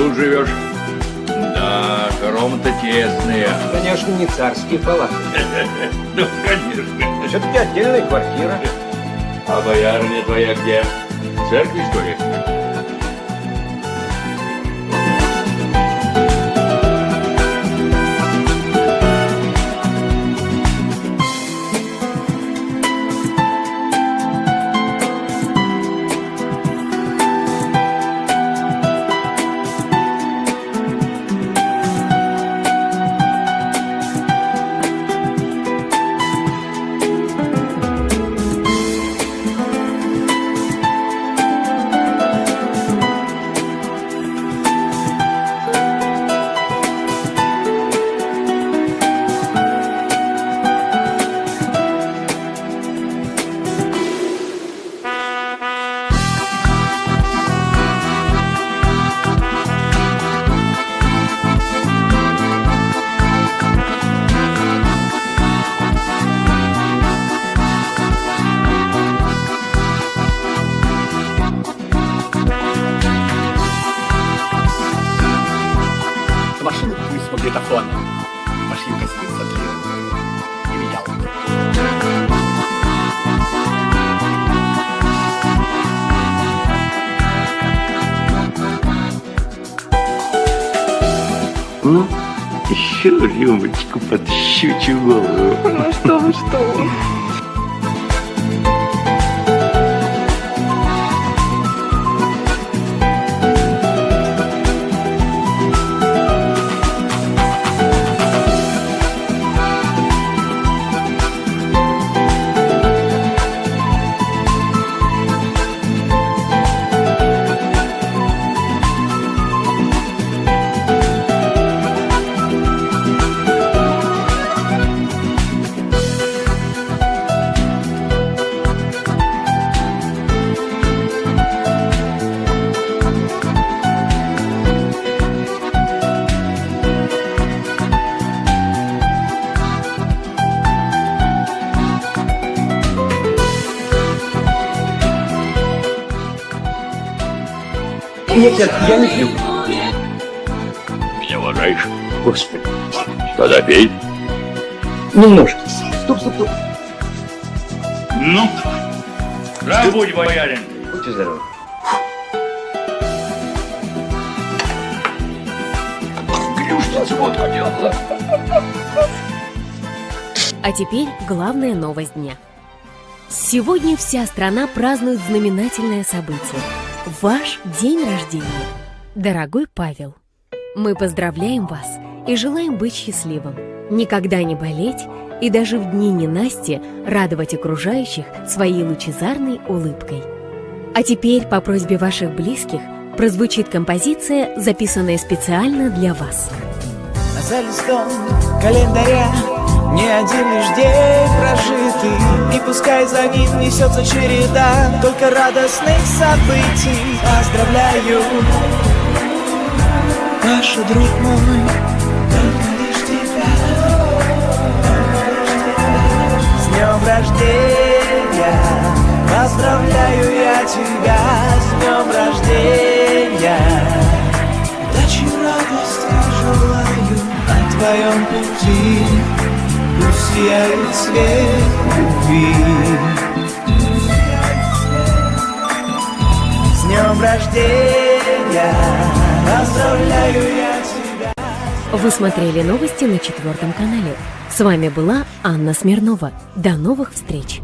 тут живешь? Да, хоромы-то тесные. Конечно, не царские палаты. Ну, конечно. Все-таки отдельная квартира. А боярня твоя где? В церкви, что ли? С магнитофоном. Машинка спит, смотри. Или я. Ну, еще рюмочку под щучью голову. Ну что вы, что вы. Нет, нет, я не пью. Меня уважаешь? Господи. Тогда пей. Немножко. Стоп, стоп, стоп. Ну, будь, боярин. Будьте здоровы. Грюшница вот хотела. А теперь главная новость дня. Сегодня вся страна празднует знаменательное событие – ваш день рождения. Дорогой Павел, мы поздравляем вас и желаем быть счастливым, никогда не болеть и даже в дни ненасти радовать окружающих своей лучезарной улыбкой. А теперь по просьбе ваших близких прозвучит композиция, записанная специально для вас. За листом календаря не один лишь день прожитый И пускай за ним несется череда Только радостных событий. Поздравляю. Ваш друг мой С днем рождения. Поздравляю я тебя С днем рождения. Удачи, радости желаю на твоем пути сияет свет любви С днем рождения Поздравляю я тебя Вы смотрели новости на четвертом канале. С вами была Анна Смирнова. До новых встреч!